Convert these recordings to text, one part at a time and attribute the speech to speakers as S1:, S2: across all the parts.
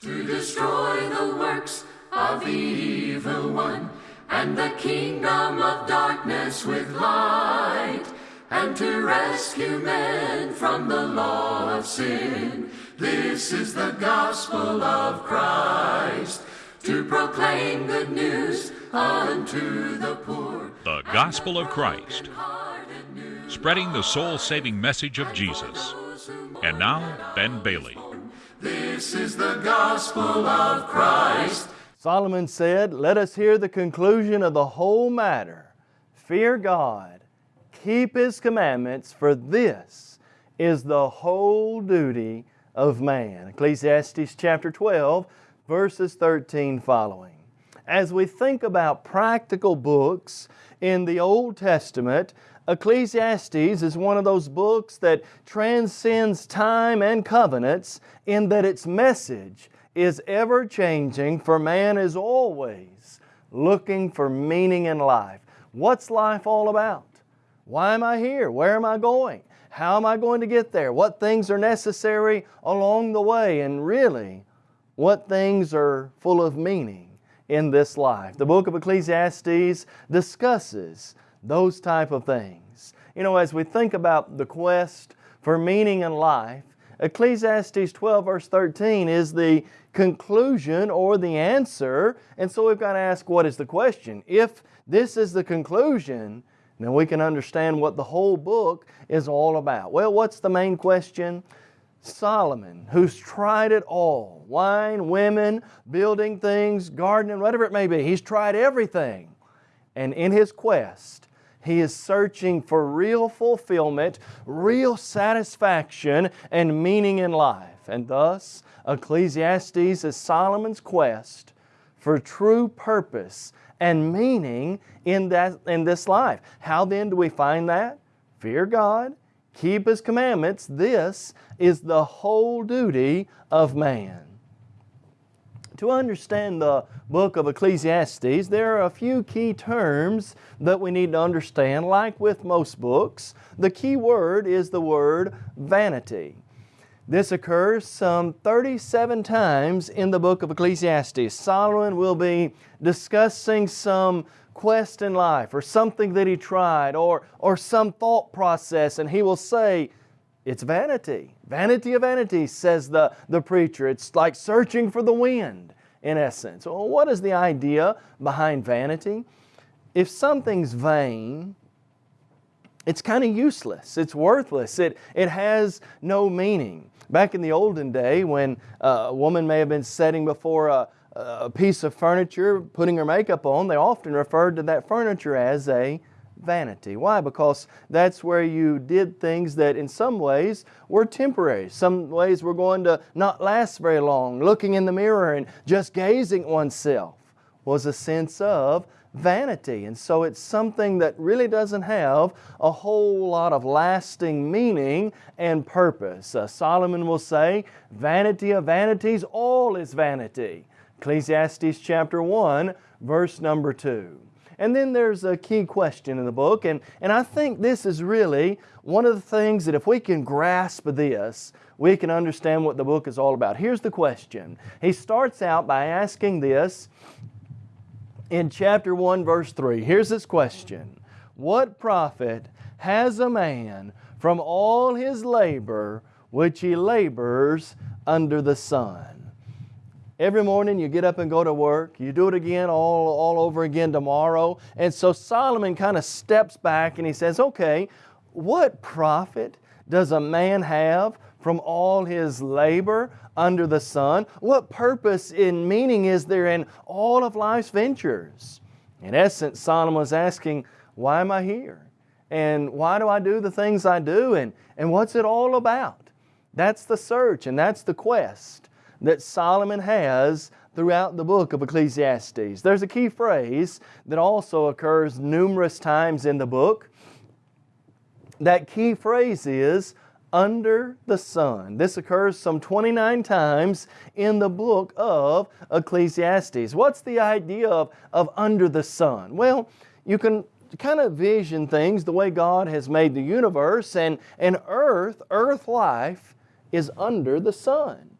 S1: to destroy the works of the evil one, and the kingdom of darkness with light, and to rescue men from the law of sin. This is the gospel of Christ, to proclaim good news unto the poor.
S2: The Gospel of Christ, spreading the soul saving message of Jesus. And now, Ben Bailey.
S1: This is the gospel of Christ.
S3: Solomon said, Let us hear the conclusion of the whole matter. Fear God, keep His commandments, for this is the whole duty of man. Ecclesiastes chapter 12, verses 13 following. As we think about practical books in the Old Testament, Ecclesiastes is one of those books that transcends time and covenants in that its message is ever changing, for man is always looking for meaning in life. What's life all about? Why am I here? Where am I going? How am I going to get there? What things are necessary along the way? And really, what things are full of meaning in this life? The book of Ecclesiastes discusses those type of things. You know, as we think about the quest for meaning in life, Ecclesiastes 12 verse 13 is the conclusion or the answer, and so we've got to ask what is the question? If this is the conclusion, then we can understand what the whole book is all about. Well, what's the main question? Solomon, who's tried it all, wine, women, building things, gardening, whatever it may be, he's tried everything. And in his quest, he is searching for real fulfillment, real satisfaction, and meaning in life. And thus, Ecclesiastes is Solomon's quest for true purpose and meaning in, that, in this life. How then do we find that? Fear God, keep His commandments. This is the whole duty of man. To understand the book of Ecclesiastes, there are a few key terms that we need to understand. Like with most books, the key word is the word vanity. This occurs some 37 times in the book of Ecclesiastes. Solomon will be discussing some quest in life or something that he tried or, or some thought process and he will say, it's vanity. Vanity of vanities, says the, the preacher. It's like searching for the wind, in essence. Well, what is the idea behind vanity? If something's vain, it's kind of useless. It's worthless. It, it has no meaning. Back in the olden day when uh, a woman may have been sitting before a, a piece of furniture, putting her makeup on, they often referred to that furniture as a vanity. Why? Because that's where you did things that in some ways were temporary. Some ways were going to not last very long. Looking in the mirror and just gazing at oneself was a sense of vanity. And so it's something that really doesn't have a whole lot of lasting meaning and purpose. Uh, Solomon will say, vanity of vanities, all is vanity. Ecclesiastes chapter 1, verse number 2. And then there's a key question in the book, and, and I think this is really one of the things that if we can grasp this, we can understand what the book is all about. Here's the question. He starts out by asking this in chapter 1, verse 3. Here's this question. What profit has a man from all his labor which he labors under the sun? Every morning you get up and go to work. You do it again all, all over again tomorrow. And so Solomon kind of steps back and he says, okay, what profit does a man have from all his labor under the sun? What purpose and meaning is there in all of life's ventures? In essence, Solomon is asking, why am I here? And why do I do the things I do? And, and what's it all about? That's the search and that's the quest that Solomon has throughout the book of Ecclesiastes. There's a key phrase that also occurs numerous times in the book. That key phrase is under the sun. This occurs some 29 times in the book of Ecclesiastes. What's the idea of, of under the sun? Well, you can kind of vision things the way God has made the universe and, and earth, earth life is under the sun.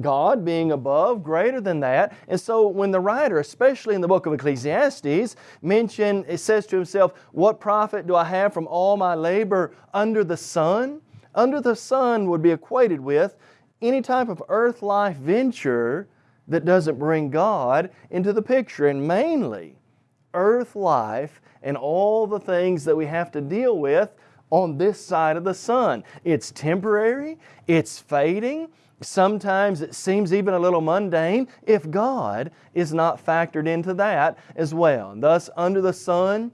S3: God being above, greater than that. And so when the writer, especially in the book of Ecclesiastes, mention, it says to himself, what profit do I have from all my labor under the sun? Under the sun would be equated with any type of earth life venture that doesn't bring God into the picture. And mainly, earth life and all the things that we have to deal with on this side of the sun. It's temporary, it's fading, sometimes it seems even a little mundane if God is not factored into that as well. And thus, under the sun,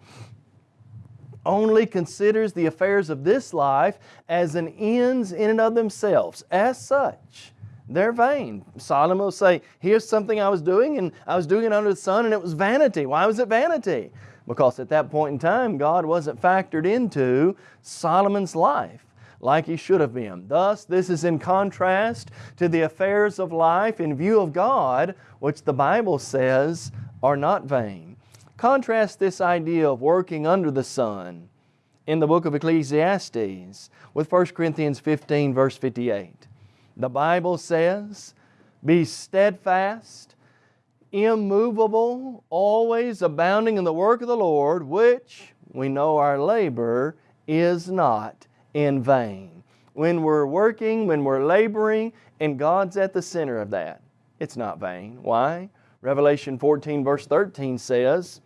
S3: only considers the affairs of this life as an ends in and of themselves. As such, they're vain. Solomon will say, here's something I was doing and I was doing it under the sun and it was vanity. Why was it vanity? Because at that point in time, God wasn't factored into Solomon's life like he should have been. Thus, this is in contrast to the affairs of life in view of God, which the Bible says are not vain. Contrast this idea of working under the sun in the book of Ecclesiastes with 1 Corinthians 15 verse 58. The Bible says, Be steadfast, immovable, always abounding in the work of the Lord, which we know our labor is not in vain. When we're working, when we're laboring, and God's at the center of that, it's not vain. Why? Revelation 14 verse 13 says,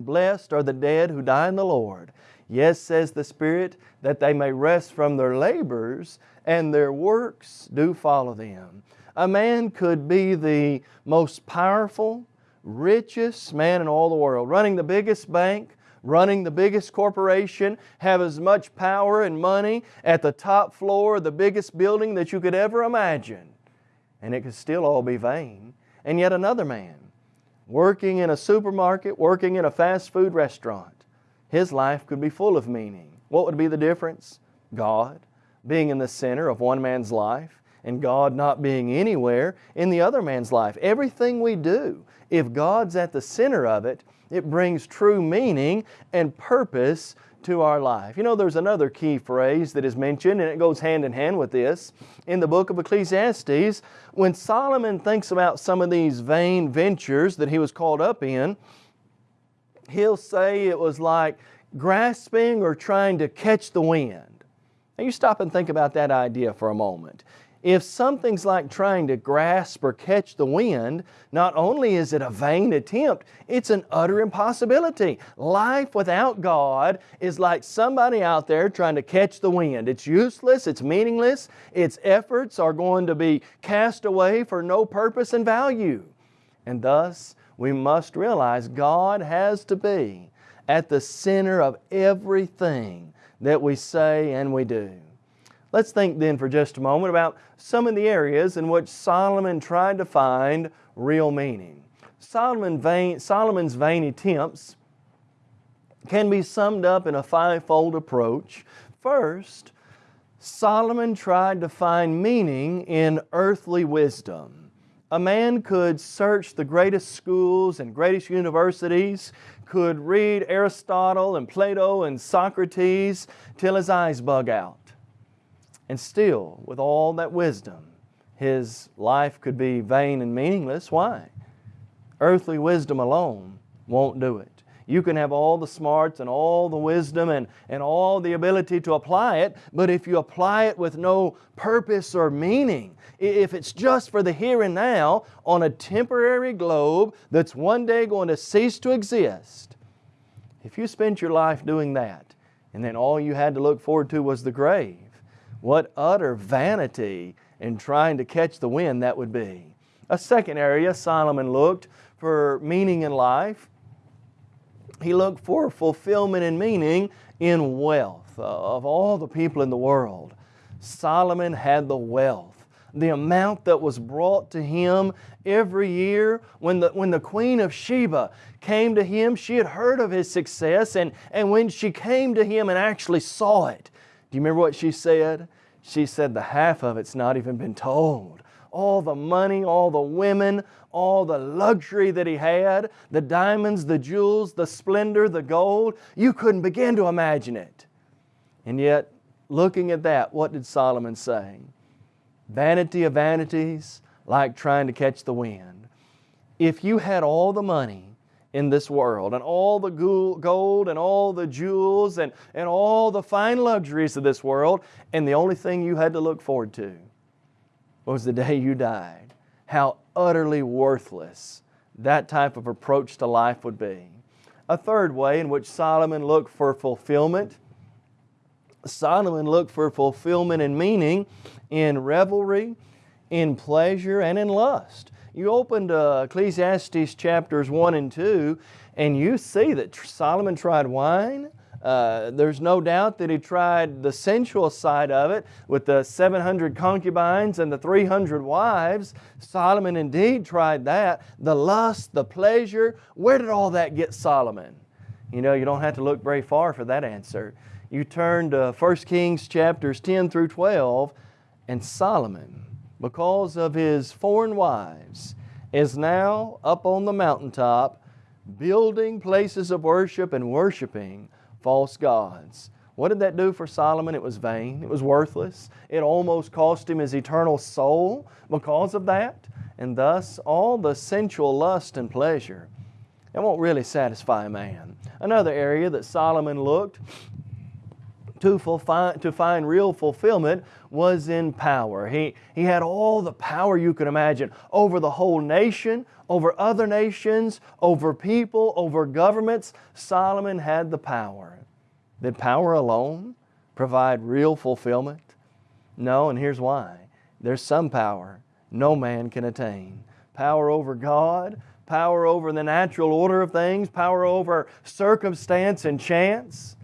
S3: Blessed are the dead who die in the Lord. Yes, says the Spirit, that they may rest from their labors, and their works do follow them. A man could be the most powerful, richest man in all the world, running the biggest bank, running the biggest corporation, have as much power and money at the top floor of the biggest building that you could ever imagine. And it could still all be vain. And yet another man, working in a supermarket, working in a fast food restaurant, his life could be full of meaning. What would be the difference? God being in the center of one man's life and God not being anywhere in the other man's life. Everything we do, if God's at the center of it, it brings true meaning and purpose to our life. You know, there's another key phrase that is mentioned, and it goes hand in hand with this. In the book of Ecclesiastes, when Solomon thinks about some of these vain ventures that he was caught up in, he'll say it was like grasping or trying to catch the wind. Now you stop and think about that idea for a moment. If something's like trying to grasp or catch the wind, not only is it a vain attempt, it's an utter impossibility. Life without God is like somebody out there trying to catch the wind. It's useless, it's meaningless, its efforts are going to be cast away for no purpose and value. And thus, we must realize God has to be at the center of everything that we say and we do. Let's think then for just a moment about some of the areas in which Solomon tried to find real meaning. Solomon vain, Solomon's vain attempts can be summed up in a fivefold approach. First, Solomon tried to find meaning in earthly wisdom. A man could search the greatest schools and greatest universities, could read Aristotle and Plato and Socrates till his eyes bug out. And still, with all that wisdom, his life could be vain and meaningless. Why? Earthly wisdom alone won't do it. You can have all the smarts and all the wisdom and, and all the ability to apply it, but if you apply it with no purpose or meaning, if it's just for the here and now on a temporary globe that's one day going to cease to exist, if you spent your life doing that and then all you had to look forward to was the grave, what utter vanity in trying to catch the wind that would be. A second area Solomon looked for meaning in life. He looked for fulfillment and meaning in wealth. Of all the people in the world, Solomon had the wealth the amount that was brought to him every year. When the, when the Queen of Sheba came to him, she had heard of his success, and, and when she came to him and actually saw it, do you remember what she said? She said the half of it's not even been told. All the money, all the women, all the luxury that he had, the diamonds, the jewels, the splendor, the gold, you couldn't begin to imagine it. And yet, looking at that, what did Solomon say? vanity of vanities, like trying to catch the wind. If you had all the money in this world and all the gold and all the jewels and, and all the fine luxuries of this world, and the only thing you had to look forward to was the day you died, how utterly worthless that type of approach to life would be. A third way in which Solomon looked for fulfillment Solomon looked for fulfillment and meaning in revelry, in pleasure, and in lust. You open to Ecclesiastes chapters 1 and 2, and you see that Solomon tried wine. Uh, there's no doubt that he tried the sensual side of it with the 700 concubines and the 300 wives. Solomon indeed tried that. The lust, the pleasure, where did all that get Solomon? You know, you don't have to look very far for that answer you turn to 1 Kings chapters 10 through 12, and Solomon, because of his foreign wives, is now up on the mountaintop building places of worship and worshiping false gods. What did that do for Solomon? It was vain. It was worthless. It almost cost him his eternal soul because of that. And thus, all the sensual lust and pleasure, it won't really satisfy a man. Another area that Solomon looked to, to find real fulfillment was in power. He, he had all the power you could imagine over the whole nation, over other nations, over people, over governments. Solomon had the power. Did power alone provide real fulfillment? No, and here's why. There's some power no man can attain. Power over God, power over the natural order of things, power over circumstance and chance.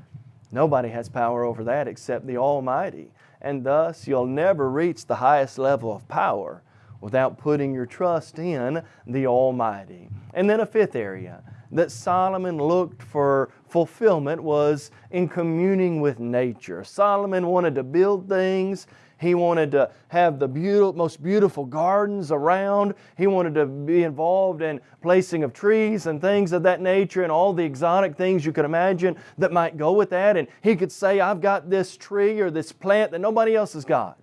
S3: Nobody has power over that except the Almighty. And thus, you'll never reach the highest level of power without putting your trust in the Almighty. And then a fifth area that Solomon looked for fulfillment was in communing with nature. Solomon wanted to build things he wanted to have the beautiful, most beautiful gardens around. He wanted to be involved in placing of trees and things of that nature and all the exotic things you could imagine that might go with that. And he could say, I've got this tree or this plant that nobody else has got.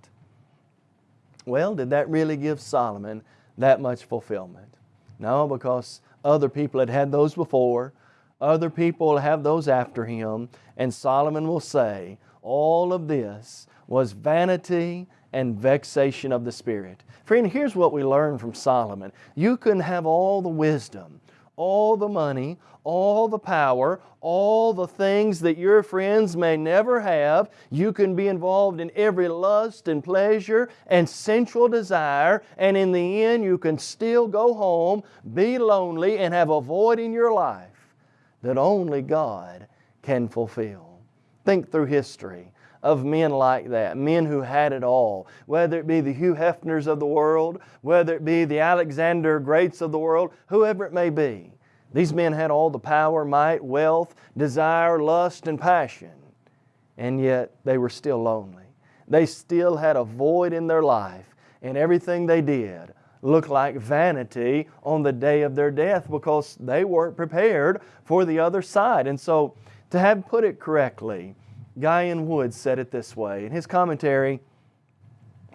S3: Well, did that really give Solomon that much fulfillment? No, because other people had had those before. Other people will have those after him. And Solomon will say, all of this was vanity and vexation of the Spirit. Friend, here's what we learn from Solomon. You can have all the wisdom, all the money, all the power, all the things that your friends may never have. You can be involved in every lust and pleasure and sensual desire, and in the end, you can still go home, be lonely, and have a void in your life that only God can fulfill. Think through history of men like that, men who had it all, whether it be the Hugh Hefners of the world, whether it be the Alexander Greats of the world, whoever it may be. These men had all the power, might, wealth, desire, lust, and passion, and yet they were still lonely. They still had a void in their life, and everything they did looked like vanity on the day of their death because they weren't prepared for the other side. And so, to have put it correctly, Guy N. Woods said it this way. In his commentary,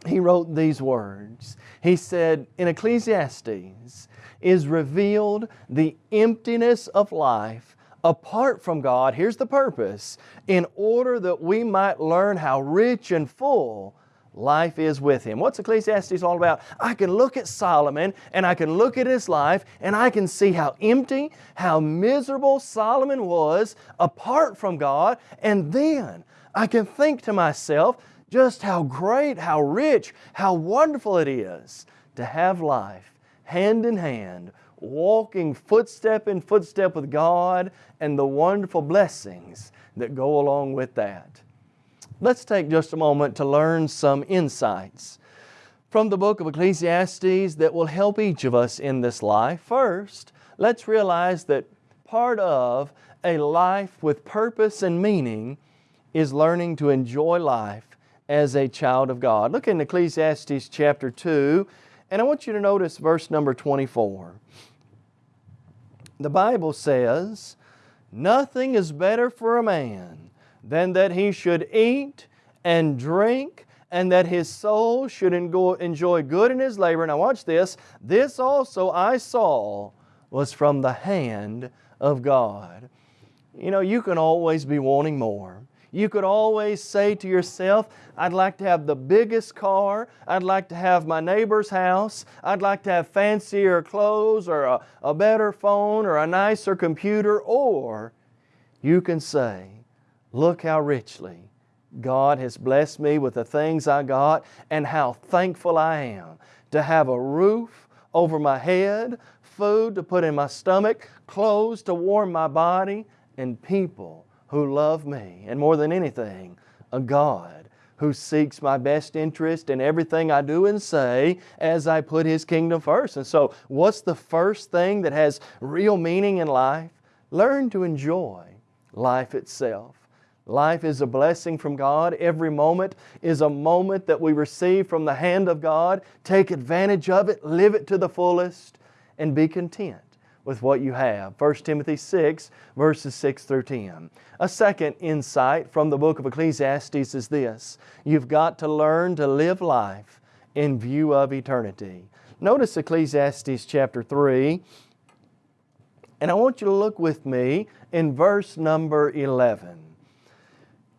S3: he wrote these words. He said, In Ecclesiastes is revealed the emptiness of life apart from God. Here's the purpose in order that we might learn how rich and full life is with him. What's Ecclesiastes all about? I can look at Solomon and I can look at his life and I can see how empty, how miserable Solomon was apart from God, and then I can think to myself just how great, how rich, how wonderful it is to have life hand in hand, walking footstep in footstep with God and the wonderful blessings that go along with that. Let's take just a moment to learn some insights from the book of Ecclesiastes that will help each of us in this life. First, let's realize that part of a life with purpose and meaning is learning to enjoy life as a child of God. Look in Ecclesiastes chapter 2, and I want you to notice verse number 24. The Bible says, Nothing is better for a man than that he should eat and drink and that his soul should enjoy good in his labor. Now watch this. This also I saw was from the hand of God. You know, you can always be wanting more. You could always say to yourself, I'd like to have the biggest car, I'd like to have my neighbor's house, I'd like to have fancier clothes or a, a better phone or a nicer computer, or you can say, look how richly God has blessed me with the things I got and how thankful I am to have a roof over my head, food to put in my stomach, clothes to warm my body, and people who love me. And more than anything, a God who seeks my best interest in everything I do and say as I put His kingdom first. And so, what's the first thing that has real meaning in life? Learn to enjoy life itself. Life is a blessing from God. Every moment is a moment that we receive from the hand of God. Take advantage of it, live it to the fullest, and be content with what you have. 1 Timothy 6, verses 6 through 10. A second insight from the book of Ecclesiastes is this you've got to learn to live life in view of eternity. Notice Ecclesiastes chapter 3, and I want you to look with me in verse number 11.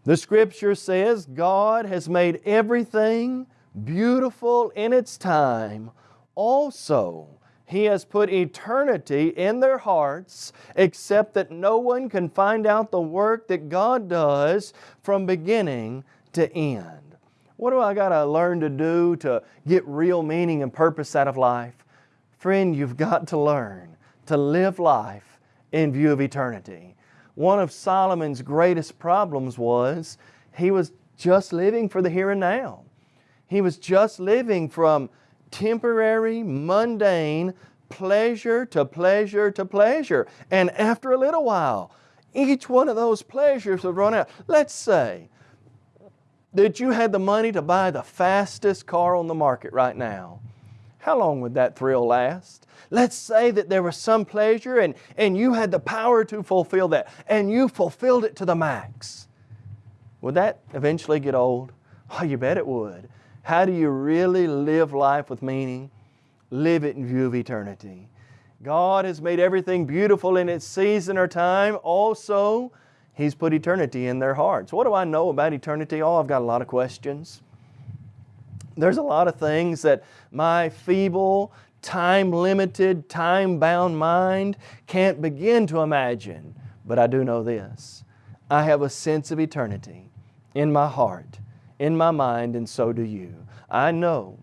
S3: The Scripture says, God has made everything beautiful in its time. Also, He has put eternity in their hearts, except that no one can find out the work that God does from beginning to end. What do I got to learn to do to get real meaning and purpose out of life? Friend, you've got to learn to live life in view of eternity. One of Solomon's greatest problems was he was just living for the here and now. He was just living from temporary, mundane pleasure to pleasure to pleasure. And after a little while, each one of those pleasures would run out. Let's say that you had the money to buy the fastest car on the market right now. How long would that thrill last? Let's say that there was some pleasure and, and you had the power to fulfill that and you fulfilled it to the max. Would that eventually get old? Oh, you bet it would. How do you really live life with meaning? Live it in view of eternity. God has made everything beautiful in its season or time. Also, He's put eternity in their hearts. What do I know about eternity? Oh, I've got a lot of questions. There's a lot of things that my feeble, time limited, time bound mind can't begin to imagine. But I do know this I have a sense of eternity in my heart, in my mind, and so do you. I know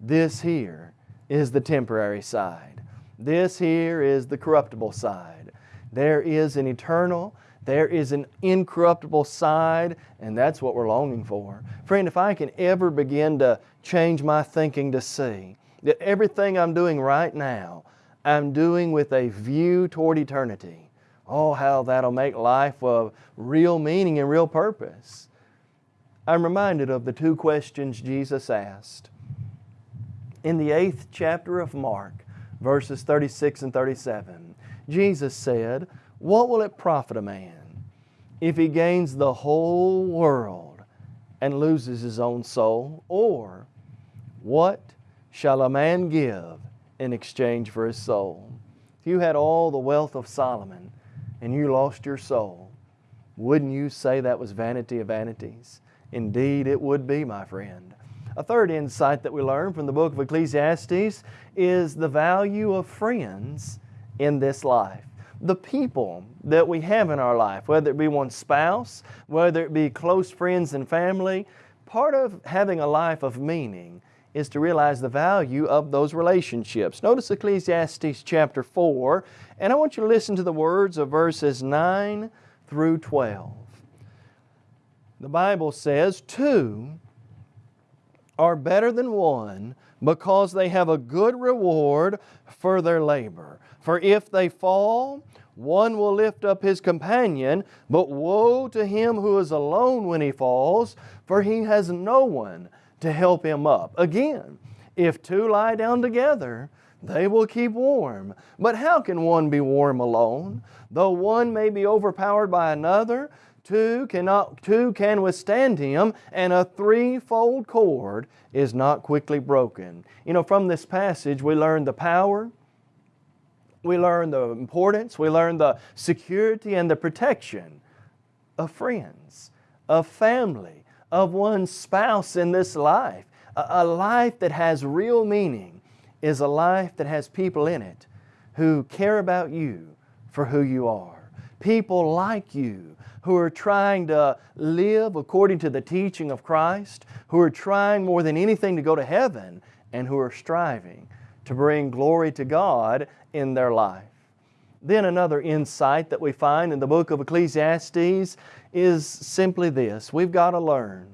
S3: this here is the temporary side, this here is the corruptible side. There is an eternal, there is an incorruptible side, and that's what we're longing for. Friend, if I can ever begin to change my thinking to see that everything I'm doing right now, I'm doing with a view toward eternity. Oh, how that'll make life of real meaning and real purpose. I'm reminded of the two questions Jesus asked. In the eighth chapter of Mark, verses 36 and 37, Jesus said, What will it profit a man if he gains the whole world and loses his own soul? Or what shall a man give in exchange for his soul? If you had all the wealth of Solomon and you lost your soul, wouldn't you say that was vanity of vanities? Indeed, it would be, my friend. A third insight that we learn from the book of Ecclesiastes is the value of friends in this life. The people that we have in our life, whether it be one's spouse, whether it be close friends and family, part of having a life of meaning is to realize the value of those relationships. Notice Ecclesiastes chapter 4, and I want you to listen to the words of verses 9 through 12. The Bible says, Two are better than one because they have a good reward for their labor. For if they fall, one will lift up his companion, but woe to him who is alone when he falls, for he has no one to help him up. Again, if two lie down together, they will keep warm. But how can one be warm alone? Though one may be overpowered by another, Two cannot two can withstand him, and a threefold cord is not quickly broken. You know, from this passage we learn the power, we learn the importance, we learn the security and the protection of friends, of family, of one's spouse in this life. A, a life that has real meaning is a life that has people in it who care about you for who you are. People like you who are trying to live according to the teaching of Christ, who are trying more than anything to go to heaven, and who are striving to bring glory to God in their life. Then another insight that we find in the book of Ecclesiastes is simply this. We've got to learn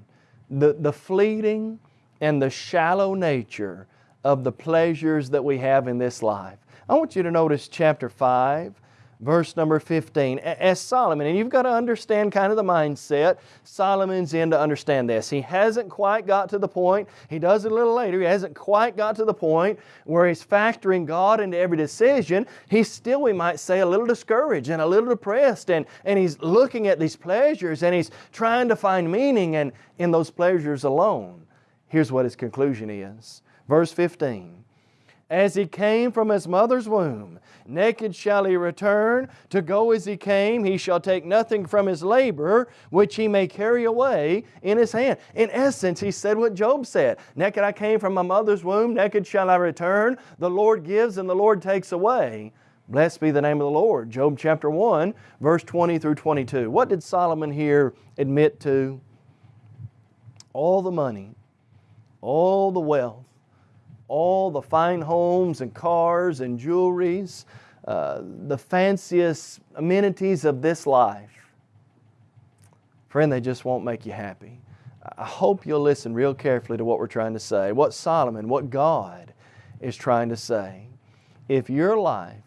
S3: the, the fleeting and the shallow nature of the pleasures that we have in this life. I want you to notice chapter 5 verse number 15. As Solomon, and you've got to understand kind of the mindset, Solomon's in to understand this. He hasn't quite got to the point, he does it a little later, he hasn't quite got to the point where he's factoring God into every decision. He's still, we might say, a little discouraged and a little depressed, and, and he's looking at these pleasures and he's trying to find meaning and in those pleasures alone. Here's what his conclusion is. Verse 15 as he came from his mother's womb. Naked shall he return, to go as he came. He shall take nothing from his labor, which he may carry away in his hand. In essence, he said what Job said Naked I came from my mother's womb, naked shall I return. The Lord gives and the Lord takes away. Blessed be the name of the Lord. Job chapter 1, verse 20 through 22. What did Solomon here admit to? All the money, all the wealth, all the fine homes and cars and jewelries, uh, the fanciest amenities of this life, friend, they just won't make you happy. I hope you'll listen real carefully to what we're trying to say, what Solomon, what God is trying to say. If your life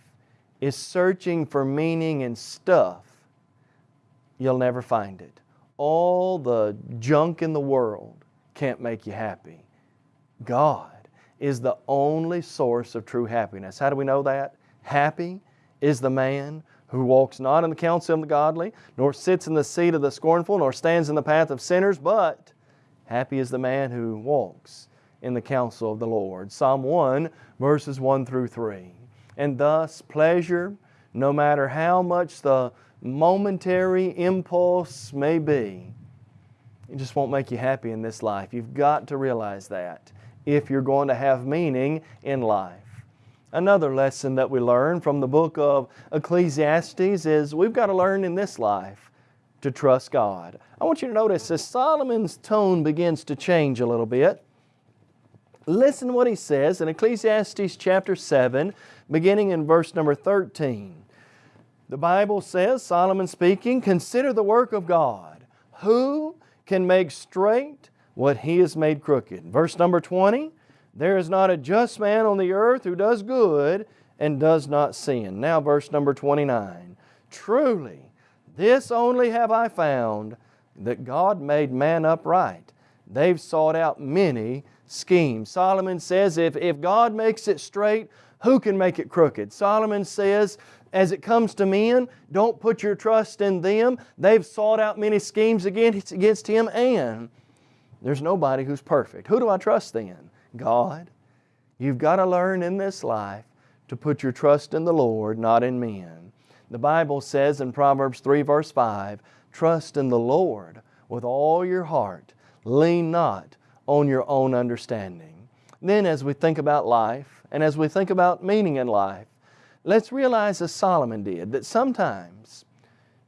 S3: is searching for meaning in stuff, you'll never find it. All the junk in the world can't make you happy. God is the only source of true happiness. How do we know that? Happy is the man who walks not in the counsel of the godly, nor sits in the seat of the scornful, nor stands in the path of sinners, but happy is the man who walks in the counsel of the Lord. Psalm 1, verses 1 through 3. And thus, pleasure, no matter how much the momentary impulse may be, it just won't make you happy in this life. You've got to realize that if you're going to have meaning in life. Another lesson that we learn from the book of Ecclesiastes is we've got to learn in this life to trust God. I want you to notice as Solomon's tone begins to change a little bit, listen what he says in Ecclesiastes chapter 7, beginning in verse number 13. The Bible says, Solomon speaking, Consider the work of God. Who can make straight what He has made crooked. Verse number 20, there is not a just man on the earth who does good and does not sin. Now verse number 29, truly this only have I found, that God made man upright. They've sought out many schemes. Solomon says if, if God makes it straight, who can make it crooked? Solomon says, as it comes to men, don't put your trust in them. They've sought out many schemes against, against him and there's nobody who's perfect. Who do I trust then? God. You've got to learn in this life to put your trust in the Lord, not in men. The Bible says in Proverbs 3 verse 5, Trust in the Lord with all your heart. Lean not on your own understanding. Then as we think about life and as we think about meaning in life, let's realize as Solomon did that sometimes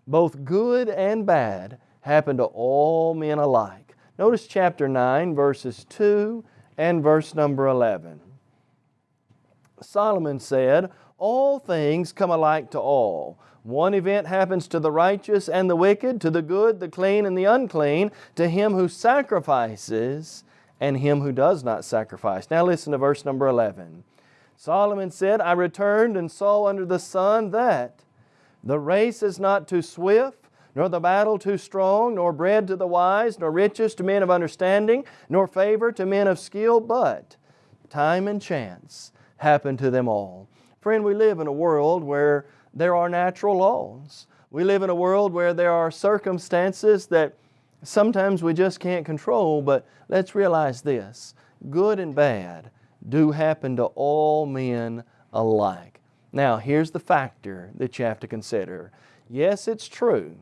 S3: both good and bad happen to all men alike. Notice chapter 9, verses 2 and verse number 11. Solomon said, All things come alike to all. One event happens to the righteous and the wicked, to the good, the clean, and the unclean, to him who sacrifices and him who does not sacrifice. Now listen to verse number 11. Solomon said, I returned and saw under the sun that the race is not too swift, nor the battle too strong, nor bread to the wise, nor riches to men of understanding, nor favor to men of skill, but time and chance happen to them all. Friend, we live in a world where there are natural laws. We live in a world where there are circumstances that sometimes we just can't control, but let's realize this good and bad do happen to all men alike. Now, here's the factor that you have to consider. Yes, it's true.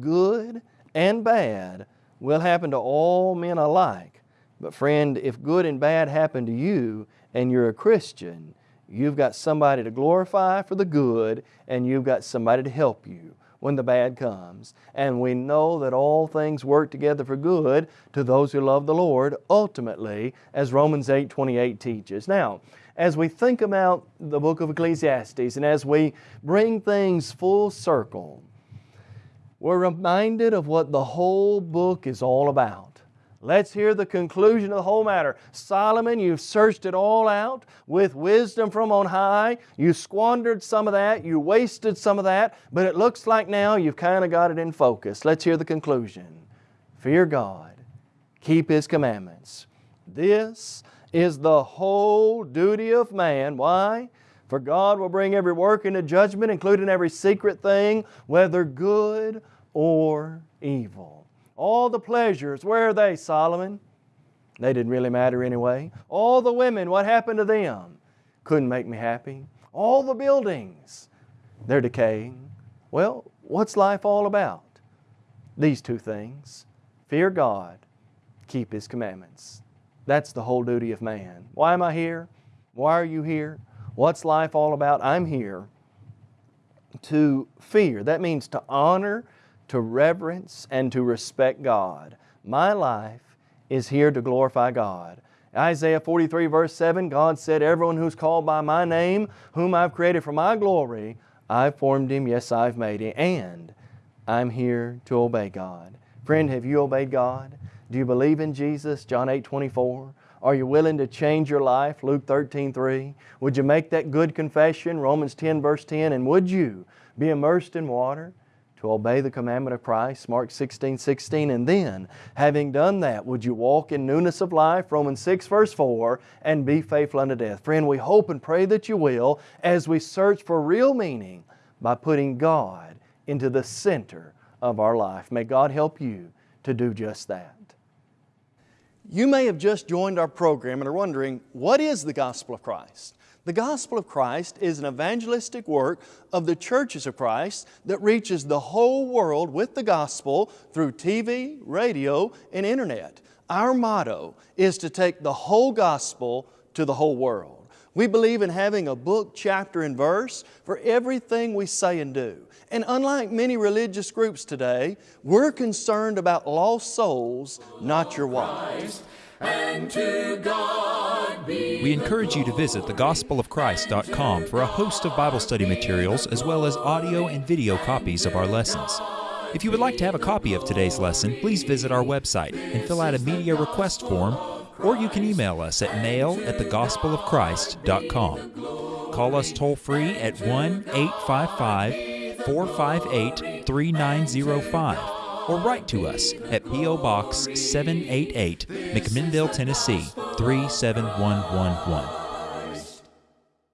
S3: Good and bad will happen to all men alike. But friend, if good and bad happen to you and you're a Christian, you've got somebody to glorify for the good and you've got somebody to help you when the bad comes. And we know that all things work together for good to those who love the Lord, ultimately, as Romans 8 28 teaches. Now, as we think about the book of Ecclesiastes and as we bring things full circle, we're reminded of what the whole book is all about. Let's hear the conclusion of the whole matter. Solomon, you've searched it all out with wisdom from on high. You squandered some of that, you wasted some of that, but it looks like now you've kind of got it in focus. Let's hear the conclusion. Fear God, keep His commandments. This is the whole duty of man. Why? For God will bring every work into judgment, including every secret thing, whether good or evil. All the pleasures, where are they, Solomon? They didn't really matter anyway. All the women, what happened to them? Couldn't make me happy. All the buildings, they're decaying. Well, what's life all about? These two things fear God, keep His commandments. That's the whole duty of man. Why am I here? Why are you here? What's life all about? I'm here to fear. That means to honor to reverence and to respect God. My life is here to glorify God. Isaiah 43 verse 7, God said, Everyone who's called by my name, whom I've created for my glory, I've formed him, yes, I've made him, and I'm here to obey God. Friend, have you obeyed God? Do you believe in Jesus? John 8 24. Are you willing to change your life? Luke 13 3. Would you make that good confession? Romans 10 verse 10. And would you be immersed in water? to obey the commandment of Christ, Mark 16, 16, and then, having done that, would you walk in newness of life, Romans 6, verse 4, and be faithful unto death? Friend, we hope and pray that you will as we search for real meaning by putting God into the center of our life. May God help you to do just that. You may have just joined our program and are wondering, what is the gospel of Christ? The gospel of Christ is an evangelistic work of the churches of Christ that reaches the whole world with the gospel through TV, radio, and internet. Our motto is to take the whole gospel to the whole world. We believe in having a book, chapter, and verse for everything we say and do. And unlike many religious groups today, we're concerned about lost souls, not your
S1: wives.
S4: We encourage you to visit thegospelofchrist.com for a host of Bible study materials as well as audio and video copies of our lessons. If you would like to have a copy of today's lesson, please visit our website and fill out a media request form, or you can email us at mail at thegospelofchrist.com. Call us toll free at 1 855 458 3905 or write to us at P.O. Box 788, McMinnville, Tennessee 37111.